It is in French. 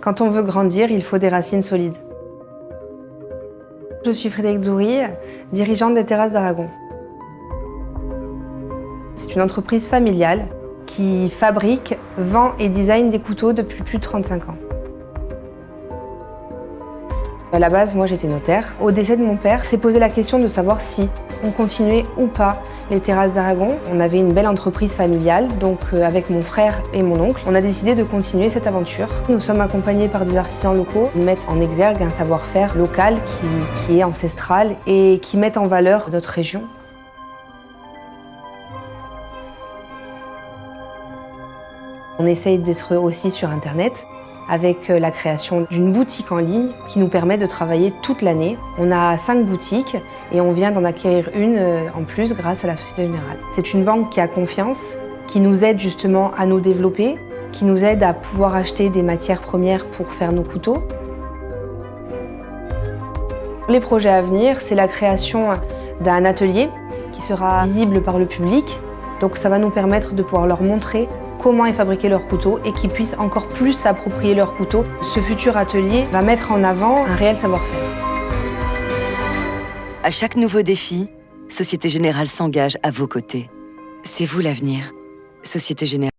Quand on veut grandir, il faut des racines solides. Je suis Frédéric Zoury, dirigeante des Terrasses d'Aragon. C'est une entreprise familiale qui fabrique, vend et design des couteaux depuis plus de 35 ans. À la base, moi j'étais notaire. Au décès de mon père, s'est posé la question de savoir si on continuait ou pas les terrasses d'Aragon. On avait une belle entreprise familiale, donc euh, avec mon frère et mon oncle, on a décidé de continuer cette aventure. Nous sommes accompagnés par des artisans locaux qui mettent en exergue un savoir-faire local qui, qui est ancestral et qui mettent en valeur notre région. On essaye d'être aussi sur Internet avec euh, la création d'une boutique en ligne qui nous permet de travailler toute l'année. On a cinq boutiques et on vient d'en acquérir une euh, en plus grâce à la Société Générale. C'est une banque qui a confiance, qui nous aide justement à nous développer, qui nous aide à pouvoir acheter des matières premières pour faire nos couteaux. Les projets à venir, c'est la création d'un atelier qui sera visible par le public. Donc ça va nous permettre de pouvoir leur montrer comment est fabriqué leur couteau et qu'ils puissent encore plus s'approprier leur couteau. Ce futur atelier va mettre en avant un réel savoir-faire. À chaque nouveau défi, Société Générale s'engage à vos côtés. C'est vous l'avenir. Société Générale.